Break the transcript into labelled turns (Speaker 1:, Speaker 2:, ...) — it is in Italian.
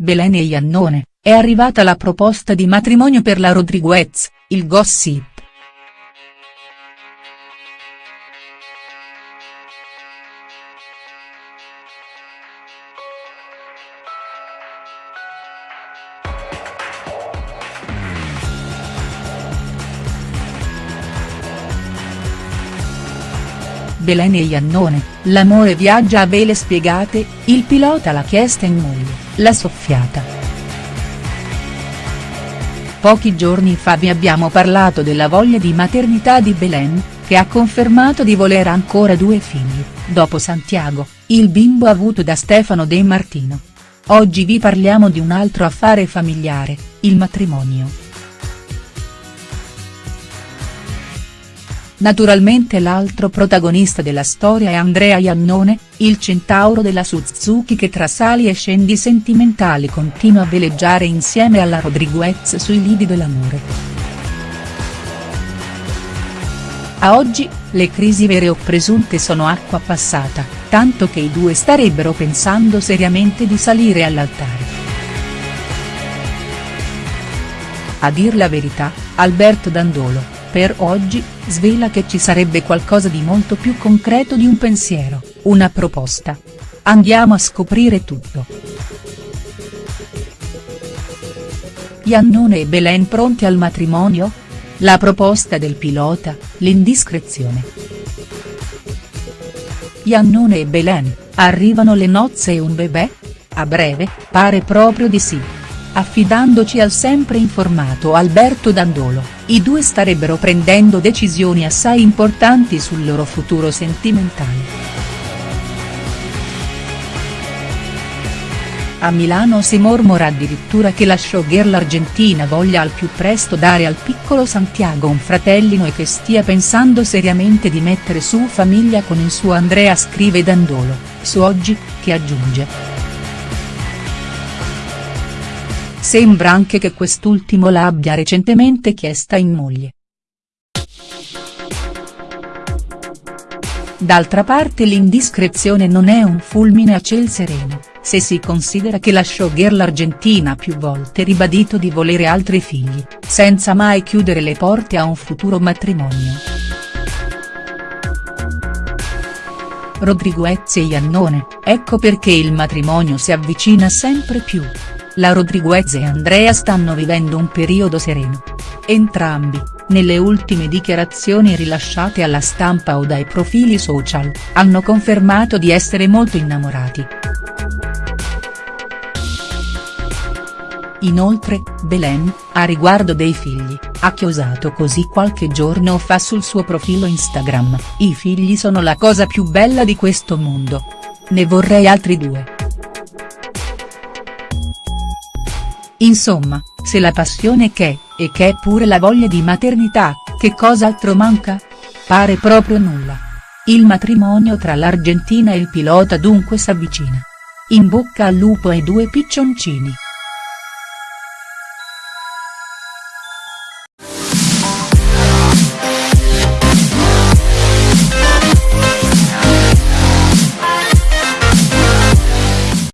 Speaker 1: Belen e Iannone, è arrivata la proposta di matrimonio per la Rodriguez, il gossip. Belen e Iannone, l'amore viaggia a vele spiegate, il pilota l'ha chiesta in moglie, l'ha soffiata. Pochi giorni fa vi abbiamo parlato della voglia di maternità di Belen, che ha confermato di voler ancora due figli, dopo Santiago, il bimbo avuto da Stefano De Martino. Oggi vi parliamo di un altro affare familiare, il matrimonio. Naturalmente l'altro protagonista della storia è Andrea Iannone, il centauro della Suzuki che tra sali e scendi sentimentali continua a veleggiare insieme alla Rodriguez sui lidi dell'amore. A oggi, le crisi vere o presunte sono acqua passata, tanto che i due starebbero pensando seriamente di salire all'altare. A dir la verità, Alberto Dandolo, per oggi, svela che ci sarebbe qualcosa di molto più concreto di un pensiero, una proposta. Andiamo a scoprire tutto. Iannone e Belen pronti al matrimonio? La proposta del pilota, l'indiscrezione. Iannone e Belen, arrivano le nozze e un bebè? A breve, pare proprio di sì. Affidandoci al sempre informato Alberto Dandolo, i due starebbero prendendo decisioni assai importanti sul loro futuro sentimentale. A Milano si mormora addirittura che la showgirl argentina voglia al più presto dare al piccolo Santiago un fratellino e che stia pensando seriamente di mettere su famiglia con il suo Andrea scrive Dandolo, su Oggi, che aggiunge. Sembra anche che quest'ultimo l'abbia recentemente chiesta in moglie. D'altra parte l'indiscrezione non è un fulmine a ciel sereno, se si considera che la showgirl argentina ha più volte ribadito di volere altri figli, senza mai chiudere le porte a un futuro matrimonio. Rodriguez e Iannone, ecco perché il matrimonio si avvicina sempre più la Rodriguez e Andrea stanno vivendo un periodo sereno. Entrambi, nelle ultime dichiarazioni rilasciate alla stampa o dai profili social, hanno confermato di essere molto innamorati. Inoltre, Belen, a riguardo dei figli, ha chiosato così qualche giorno fa sul suo profilo Instagram, i figli sono la cosa più bella di questo mondo. Ne vorrei altri due. Insomma, se la passione c'è, e che è pure la voglia di maternità, che cos'altro manca? Pare proprio nulla. Il matrimonio tra l'Argentina e il pilota dunque s'avvicina. In bocca al lupo ai due piccioncini.